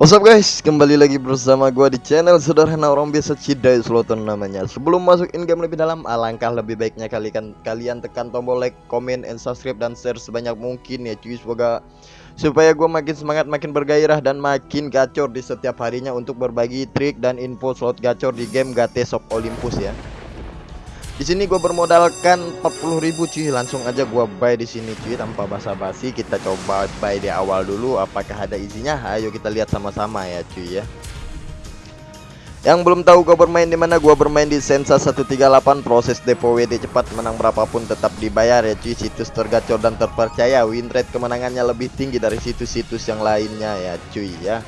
What's up guys, kembali lagi bersama gua di channel sederhana orang biasa Cidai Sloton namanya. Sebelum masuk in game lebih dalam, alangkah lebih baiknya kalian, kalian tekan tombol like, comment, and subscribe dan share sebanyak mungkin ya cuy. Semoga supaya gua makin semangat, makin bergairah dan makin gacor di setiap harinya Untuk berbagi trik dan info slot gacor di game GT Shop Olympus ya di sini gue bermodalkan 40.000 cuy, langsung aja gue buy di sini cuy tanpa basa-basi. Kita coba buy di awal dulu apakah ada isinya. Ayo kita lihat sama-sama ya cuy ya. Yang belum tahu gue bermain di mana, gue bermain di Sensa 138 proses depo WD cepat menang berapapun tetap dibayar ya cuy. Situs tergacor dan terpercaya, win rate kemenangannya lebih tinggi dari situs-situs yang lainnya ya cuy ya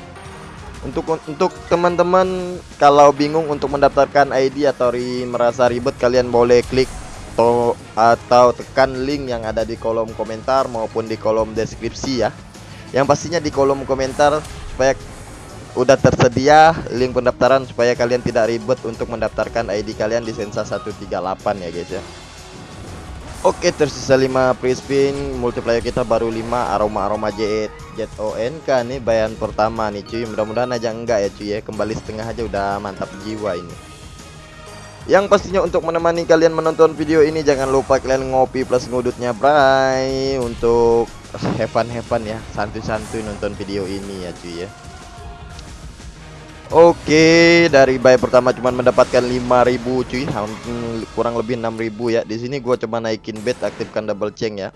untuk untuk teman-teman kalau bingung untuk mendaftarkan ID atau ri, merasa ribet kalian boleh klik to, atau tekan link yang ada di kolom komentar maupun di kolom deskripsi ya. Yang pastinya di kolom komentar supaya udah tersedia link pendaftaran supaya kalian tidak ribet untuk mendaftarkan ID kalian di Sensa 138 ya guys ya Oke tersisa 5 free spin multiplier kita baru 5 aroma-aroma jet ONK nih bayan pertama nih cuy. Mudah-mudahan aja enggak ya cuy ya. Kembali setengah aja udah mantap jiwa ini. Yang pastinya untuk menemani kalian menonton video ini jangan lupa kalian ngopi plus ngudutnya bray. Untuk heaven heaven ya santuy-santuy nonton video ini ya cuy ya Oke, dari buy pertama cuma mendapatkan 5000 cuy, kurang lebih 6000 ya. Di sini gua coba naikin bet, aktifkan double chain ya.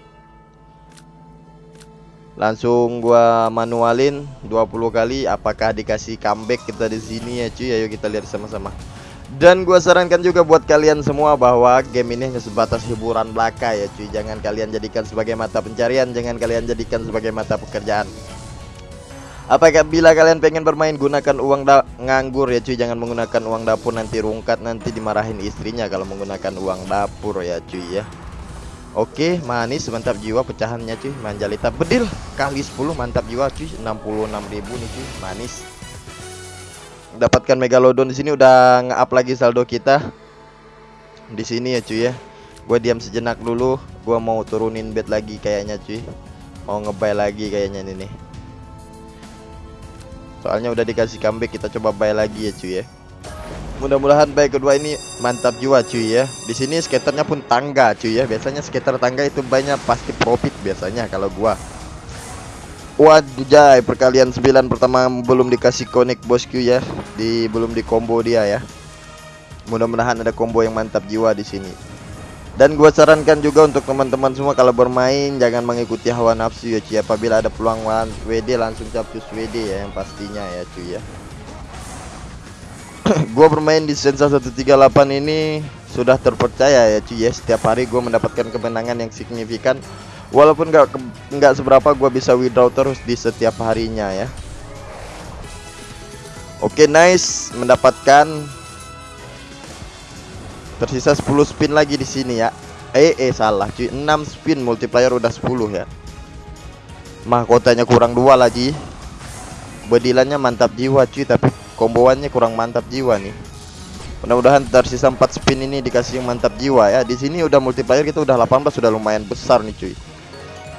Langsung gua manualin 20 kali apakah dikasih comeback kita di sini ya cuy. Ayo kita lihat sama-sama. Dan gua sarankan juga buat kalian semua bahwa game ini hanya sebatas hiburan belaka ya cuy. Jangan kalian jadikan sebagai mata pencarian, jangan kalian jadikan sebagai mata pekerjaan. Apakah bila kalian pengen bermain gunakan uang nganggur ya cuy? Jangan menggunakan uang dapur nanti rungkat nanti dimarahin istrinya kalau menggunakan uang dapur ya cuy ya. Oke manis mantap jiwa pecahannya cuy. Manjalita bedil kali 10 mantap jiwa cuy. 66.000 nih cuy manis. Dapatkan megalodon di sini udah nge-up lagi saldo kita. Di sini ya cuy ya. Gue diam sejenak dulu gue mau turunin bet lagi kayaknya cuy. Mau ngebay lagi kayaknya ini nih Soalnya udah dikasih comeback kita coba buy lagi ya cuy ya. Mudah-mudahan buy kedua ini mantap juga cuy ya. Di sini skaternya pun tangga cuy ya. Biasanya skater tangga itu banyak pasti profit biasanya kalau gua. Waduh jay perkalian 9 pertama belum dikasih connect bosku ya. Di belum di combo dia ya. Mudah-mudahan ada combo yang mantap jiwa di sini. Dan gue sarankan juga untuk teman-teman semua kalau bermain jangan mengikuti hawa nafsu ya cuy. Apabila ada peluang WD langsung capcus WD ya yang pastinya ya cuy ya. gue bermain di Sensa 138 ini sudah terpercaya ya cuy ya. Setiap hari gue mendapatkan kemenangan yang signifikan. Walaupun nggak nggak seberapa gue bisa withdraw terus di setiap harinya ya. Oke okay, nice mendapatkan Tersisa 10 spin lagi di sini ya. Eh eh salah cuy. 6 spin multiplier udah 10 ya. Mahkotanya kurang dua lagi. Bedilannya mantap jiwa cuy tapi komboannya kurang mantap jiwa nih. Mudah-mudahan tersisa 4 spin ini dikasih mantap jiwa ya. Di sini udah multiplier kita udah 18 sudah lumayan besar nih cuy.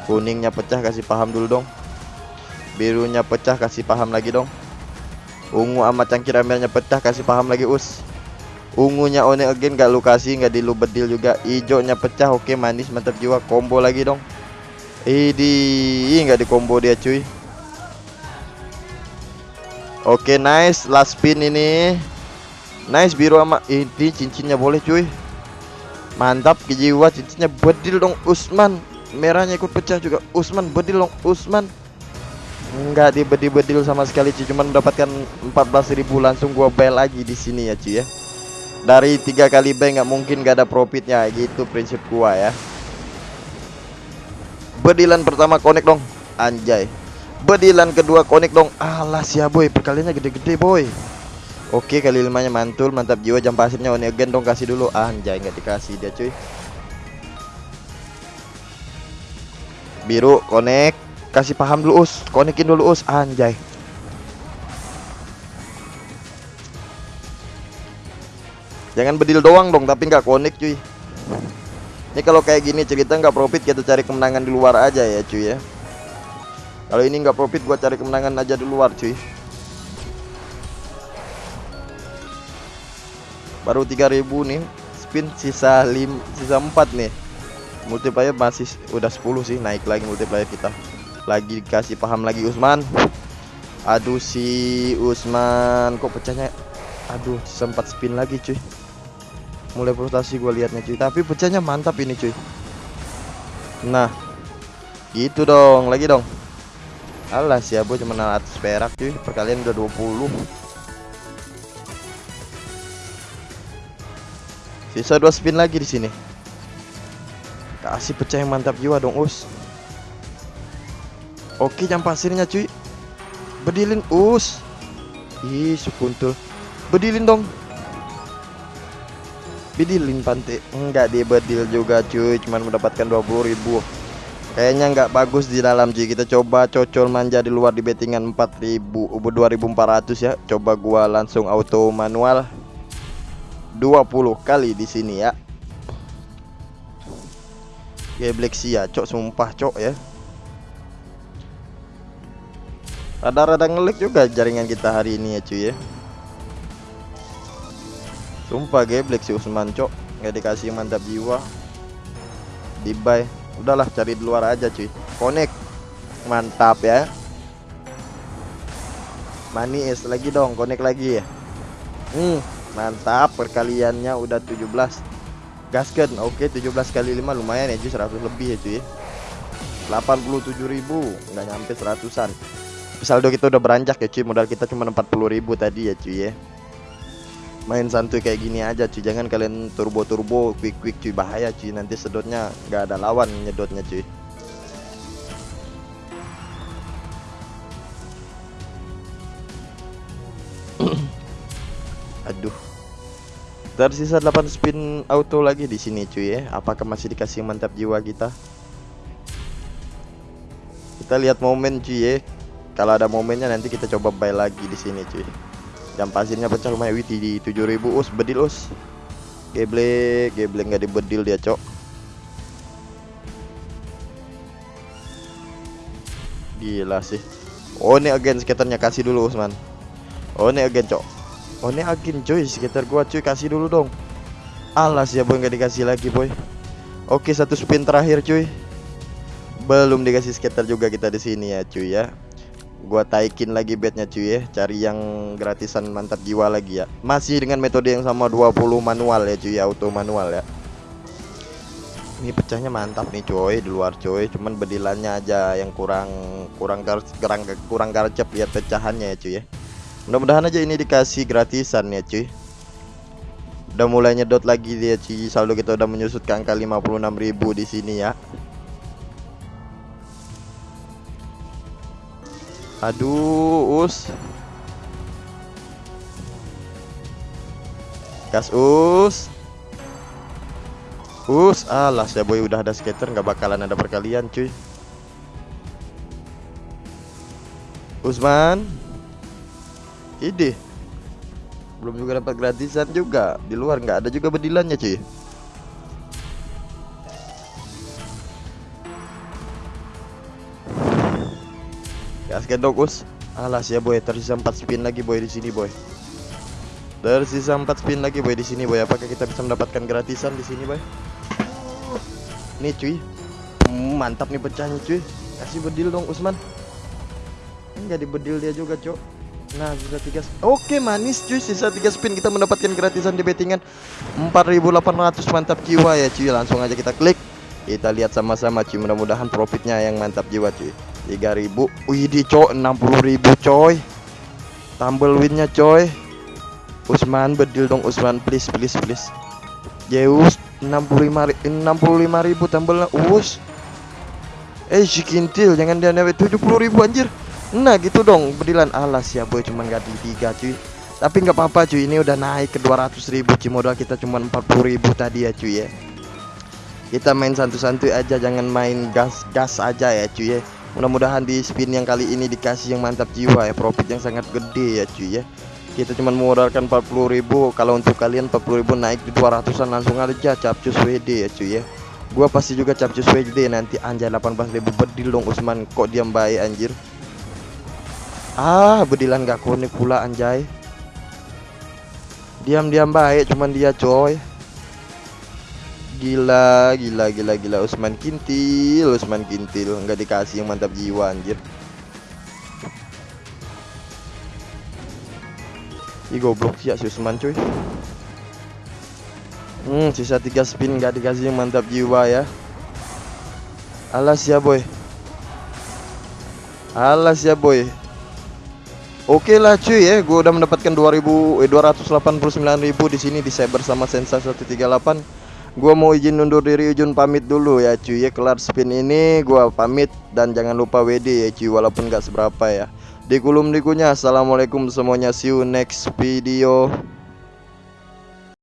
Kuningnya pecah kasih paham dulu dong. Birunya pecah kasih paham lagi dong. Ungu sama cangkir amelnya pecah kasih paham lagi us ungunya one again gak lu kasih nggak di lu bedil juga. Hijaunya pecah oke manis mantap jiwa. Combo lagi dong. Ini nggak di combo dia cuy. Oke nice last spin ini. Nice biru sama ini cincinnya boleh cuy. Mantap jiwa cincinnya bedil dong Usman. Merahnya ikut pecah juga Usman bedil dong Usman. Enggak di bedil-bedil sama sekali cuy. Cuman mendapatkan 14.000 langsung gua bel lagi di sini ya cuy ya dari tiga kali buy nggak mungkin gak ada profitnya. Gitu prinsip gua ya. Bedilan pertama connect dong. Anjay. Bedilan kedua connect dong. Alas ya boy. Perkaliannya gede-gede boy. Oke kali limanya mantul. Mantap jiwa. Jam pasirnya one again. Dong kasih dulu. Anjay nggak dikasih dia cuy. Biru connect kasih paham dulu us. Konekin dulu us. Anjay Jangan bedil doang dong, tapi nggak konik cuy. Ini kalau kayak gini cerita nggak profit kita cari kemenangan di luar aja ya cuy ya. Kalau ini nggak profit gua cari kemenangan aja di luar cuy. Baru 3000 nih. Spin sisa lim, sisa 4 nih. Multiplayer masih udah 10 sih naik lagi multiplayer kita. Lagi dikasih paham lagi Usman. Aduh si Usman kok pecahnya Aduh sempat spin lagi cuy mulai frustasi gue liatnya cuy tapi pecahnya mantap ini cuy nah gitu dong lagi dong alas ya bu cuma 600 perak cuy perkalian udah 20 Sisa dua spin lagi di sini. Kasih pecah yang mantap jiwa dong, Us. Oke, jam pasirnya, cuy. Bedilin, Us. Ih, sukuntul. Bedilin dong. Bedilin pantai. Enggak dibedil juga, cuy. Cuman mendapatkan 20.000. Kayaknya nggak bagus di dalam cuy. Kita coba cocol manja di luar di bettingan 4000 2400 ya. Coba gua langsung auto manual. 20 kali di sini ya. Geblek sih ya, cok sumpah cok ya. Rada-rada ngelik juga jaringan kita hari ini ya cuy ya. Sumpah geblek si Usman cok, nggak dikasih mantap jiwa. Di buy, udahlah cari di luar aja cuy. Connect, mantap ya. Manis lagi dong, connect lagi ya. Hmm, Mantap, perkaliannya udah 17. Gasken, oke 17 kali 5 lumayan ya cuy, 100 lebih ya cuy. 87.000, nggak nyampe seratusan. Saldo kita udah beranjak ya cuy, modal kita cuma 40.000 tadi ya cuy ya. Main santuy kayak gini aja cuy, jangan kalian turbo-turbo, quick-quick cuy, bahaya cuy. Nanti sedotnya nggak ada lawan nyedotnya cuy. Aduh. Tersisa 8 spin auto lagi di sini cuy ya. Apakah masih dikasih mantap jiwa kita? Kita lihat momen cuy ya. Kalau ada momennya nanti kita coba buy lagi di sini cuy. Jam pasirnya pecah lumayan witi di 7000 us bedil us. Geble, geble nggak dibedil dia, Cok. Gila sih. Oh, ini agen skaternya kasih dulu, Usman. Oh, ini agen, Cok. Oh ini agen coy sekitar gua cuy kasih dulu dong Alas ya boy nggak dikasih lagi boy Oke satu spin terakhir cuy Belum dikasih skater juga kita di sini ya cuy ya Gua taikin lagi bednya cuy ya. Cari yang gratisan mantap jiwa lagi ya. Masih dengan metode yang sama 20 manual ya cuy Auto manual ya. Ini pecahnya mantap nih cuy Di luar cuy. Cuman bedilannya aja yang kurang Kurang kurang kurang garcep lihat pecahannya ya cuy ya. Mudah-mudahan aja ini dikasih gratisan ya cuy. Udah mulai nyedot lagi dia cuy. Saldo kita udah menyusut ke angka 56.000 di sini ya Aduh us. Gas us. Us alas ya boy udah ada skater nggak bakalan ada perkalian cuy. Usman. Ide belum juga dapat gratisan juga. Di luar nggak ada juga bedilannya cuy gaskan dokus alas ya boy. Tersisa 4 spin lagi boy di sini boy. Tersisa 4 spin lagi boy di sini boy. Apakah kita bisa mendapatkan gratisan di sini boy? Nih cuy. Hmm, mantap nih pecahnya cuy. Kasih bedil dong Usman. Enggak dibedil dia juga cok. Nah sisa tiga Oke manis cuy. Sisa tiga spin kita mendapatkan gratisan di bettingan. 4800 mantap jiwa ya cuy. Langsung aja kita klik Kita lihat sama-sama cuy. Mudah-mudahan profitnya yang mantap jiwa cuy. 3000 Wih di coy 60000 coy. Tumble winnya coy. Usman bedil dong Usman. Please please please. Zeus 65 65 ribu tumble us. Eh si kintil jangan dia 70 ribu anjir. Nah gitu dong bedilan. Alas ya boy cuman ganti tiga cuy. Tapi nggak apa-apa cuy. Ini udah naik ke 200 ribu cuy. Modal kita cuma 40 ribu tadi ya cuy ya Kita main santu-santuy aja jangan main gas-gas aja ya cuy ya. Mudah-mudahan di spin yang kali ini dikasih yang mantap jiwa ya Profit yang sangat gede ya cuy ya. Kita cuma modalkan 40 ribu Kalau untuk kalian 40 ribu naik di 200an langsung aja capcus WD ya cuy ya. Gua pasti juga capcus WD nanti anjay 18 ribu bedil dong Usman. Kok diam baik anjir? Ah, bedilan gak konek pula anjay. Diam-diam baik cuman dia coy. Gila, gila, gila, gila Usman Kintil, Usman Kintil nggak dikasih yang mantap jiwa anjir. Ih goblok sih ya si Usman cuy. Hmm, sisa tiga spin nggak dikasih yang mantap jiwa ya. Alas ya boy. Alas ya boy. Oke lah cuy ya, gue udah mendapatkan 2000 eh 289.000 di sini di Cyber sama Sensa 138. Gua mau izin undur diri Ujun pamit dulu ya cuy ya kelar spin ini gua pamit dan jangan lupa WD ya cuy walaupun gak seberapa ya. Di kulum dikunya assalamualaikum semuanya see you next video.